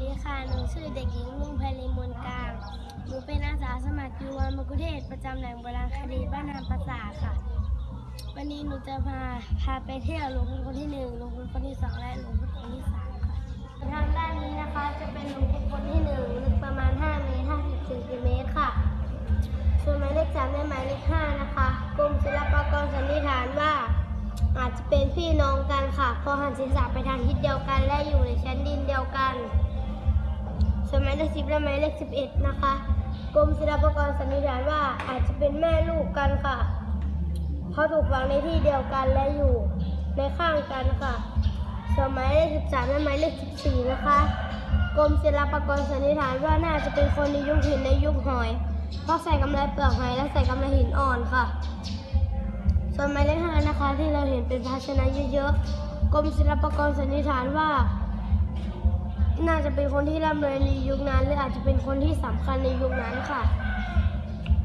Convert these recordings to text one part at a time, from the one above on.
ดีค่ะ หนูชื่อเด็กหญิงลุงไพลินมนกลาง หนูเป็นอาสาสมัครยูวันมกุเทศประจำแหล่งโบราณคดีบ้านนามปราสาค่ะ วันนี้หนูจะพาพาไปเที่ยวหลวงพ่อคนที่หนึ่งหลวงพ่อคนที่สองและหลวงพ่อคนที่สามค่ะ ทางด้านนี้นะคะจะเป็นหลวงพ่อคนที่หนึ่งลึกประมาณ 5 เมตร 50เซนติเมตรค่ะ ส่วนหมายเลขสามและหมายเลขห้านะคะ กรมศิลปากรสันนิษฐานว่าอาจจะเป็นพี่น้องกันค่ะเพราะหันศีรษะไปทางทิศเดียวกันและอยู่ในชั้นดินเดียวกัน ส่วนหมายเลขสิบและหมายเลขสิบเอ็ดนะคะกรมศิลปากรสันนิษฐานว่าอาจจะเป็นแม่ลูกกันค่ะ เพราะถูกฝังในที่เดียวกันและอยู่ในข้างกันค่ะ ส่วนหมายเลขสิบสามและหมายเลขสิบสี่นะคะกรมศิลปากรสันนิษฐานว่าน่าจะเป็นคนในยุคหินในยุคหอย เพราะใส่กำไรเปลือกหอยและใส่กำไรหินอ่อนค่ะ ส่วนหมายเลขห้านะคะที่เราเห็นเป็นภาชนะเยอะๆกรมศิลปากรสันนิษฐานว่า น่าจะเป็นคนที่ร่ำรวยในยุคนั้น หรืออาจจะเป็นคนที่สำคัญในยุคนั้นค่ะ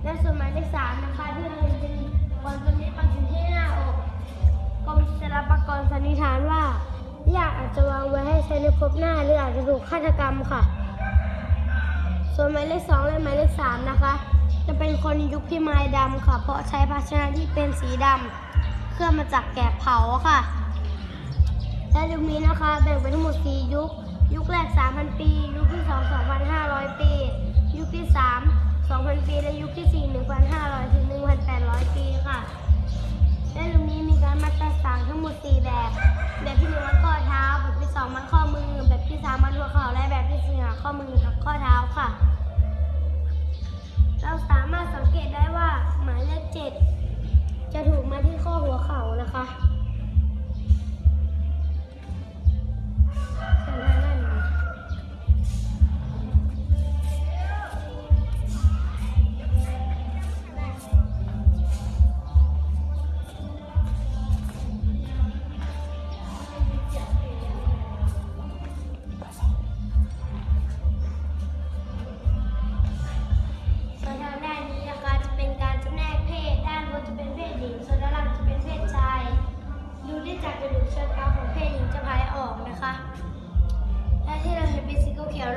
และส่วนหมายเลขสามนะคะที่เราเห็นเป็นวันตัวนี้ปักอยู่ที่หน้าอกกรมศิลปากรสันนิษฐานว่าญาติอาจจะวางไว้ให้ใช้ในภพหน้า หรืออาจจะถูกฆาตกรรมค่ะ ส่วนหมายเลขสองและหมายเลขสามนะคะ จะเป็นคนยุคพิมายดำค่ะ เพราะใช้ภาชนะที่เป็นสีดำเครื่องมาจากแกะเผาค่ะและยุคนี้นะคะแบ่งเป็นทั้งหมด4ยุค ยุคแรก 3,000 ปี ยุคที่ 2 2,500 ปี ยุคที่ 3 2,000 ปี และยุคที่ 4 1,500 ถึง 1,800 ปีค่ะ และยุคนี้มีการมัดตาสางทั้งหมด 4 แบบ แบบที่ 1 มัดข้อเท้า แบบที่ 2 มัดข้อมือ แบบที่ 3 มัดหัวเข่า และแบบที่ 4 หาข้อมือกับข้อเท้าค่ะ เราสามารถสังเกตได้ว่าหมายเลข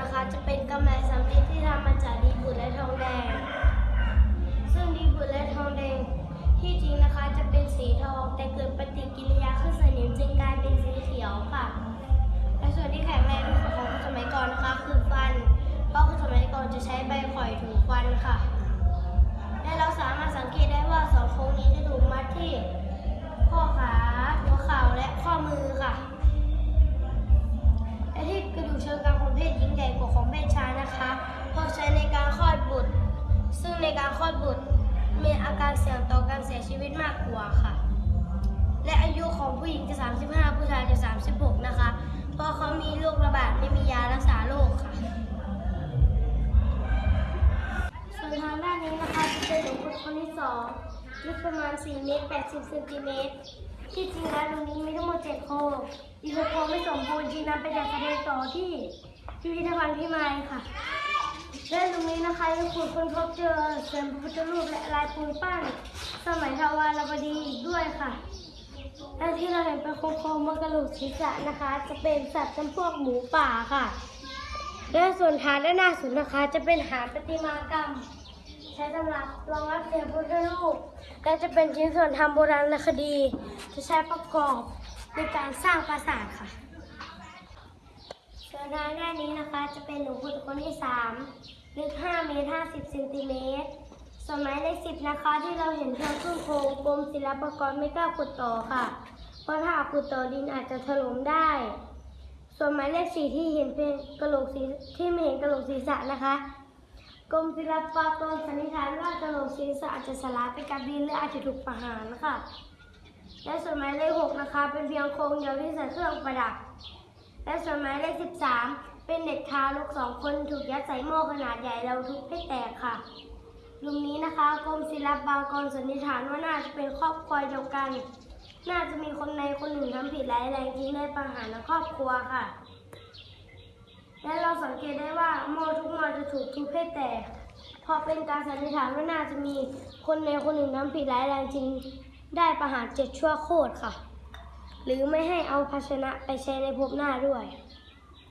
นะคะ จะเป็นกำไรสำลีที่ทำมาจากดีบุตรและทองแดง ซึ่งดีบุตรและทองแดงที่จริงนะคะจะเป็นสีทองแต่เกิดปฏิกิริยาขึ้นสนิมจึงกลายเป็นสีเขียวค่ะ และส่วนที่แข็งแรงที่สุดของสมัยก่อนนะคะคือฟัน เพราะสมัยก่อนจะใช้ใบข่อยถูฟันค่ะ และเราสามารถสังเกตได้ว่าสองโค้งนี้จะถูกมัดที่ข้อขาหัวเข่าและข้อมือค่ะ ต่อการเสียชีวิตมากกว่าค่ะ และอายุของผู้หญิงจะ 35 ผู้ชายจะ 36 นะคะ เพราะเขามีโรคระบาดไม่มียารักษาโรคค่ะ ส่วนทางด้านนี้นะคะจะเป็นหลวงพ่อคนที่สองลึกประมาณ 4 เมตร 80 เซนติเมตร ที่จริงแล้วตรงนี้มีทั้งหมด 7 โครงอีกหกโครงไม่สมบูรณ์จึงนำไปจัดแสดงต่อที่พิพิธภัณฑ์พิมายค่ะ และตรงนี้นะคะยังขุดค้นพบเจอเสียงพระพุทธรูปและลายปูนปั้น สมัยทวารวดีอีกด้วยค่ะและที่เราเห็นเป็นโครงๆบนกระโหลกศีรษะนะคะ จะเป็นสัตว์จำพวกหมูป่าค่ะ และส่วนฐานด้านหน้าสุดนะคะ จะเป็นฐานประติมากรรม ใช้สำหรับรองรับเสียงพุทธรูปและจะเป็นชิ้นส่วนทำโบราณคดี จะใช้ประกอบในการสร้างปราสาทค่ะ ส่วนทางด้านนี้นะคะจะเป็นหลวงพุทธคนที่3ลึก5เมตร50เซนติเมตรส่วนหมายเลข10นะคะที่เราเห็นเพียงครึ่งโครงกรมศิลปากรไม่กล้าขุดต่อค่ะ เพราะถ้าขุดต่อดินอาจจะถล่มได้ ส่วนหมายเลขสี่ที่เห็นเป็นกระโหลกศีที่ไม่เห็นกระโหลกศีรษะนะคะกรมศิลปากรสันนิษฐานว่ากระโหลกศีรษะอาจจะสลายไปกับดินหรืออาจจะถูกประหารค่ะและส่วนหมายเลขหกนะคะ เป็นเพียงโครงเดียวที่ใส่เครื่องประดับ และส่วนหมายเลขสิบสามเป็นเด็กทารกสองคนถูกยัดใส่หม้อขนาดใหญ่แล้วทุบให้แตกค่ะลุมนี้นะคะกรมศิลปากรสันนิษฐานว่าน่าจะเป็นครอบครัวเดียวกัน น่าจะมีคนในคนหนึ่งทำผิดร้ายแรงทิ้งได้ประหารในครอบครัวค่ะ และเราสังเกตได้ว่าหม้อทุกหม้อจะถูกทุบให้แตกพราะเป็นการสันนิษฐานว่าน่าจะมีคนในคนหนึ่งทำผิดร้ายแรงจริงได้ประหารเจ็ดชั่วโคตรค่ะ หรือไม่ให้เอาภาชนะไปใช้ในภพหน้าด้วย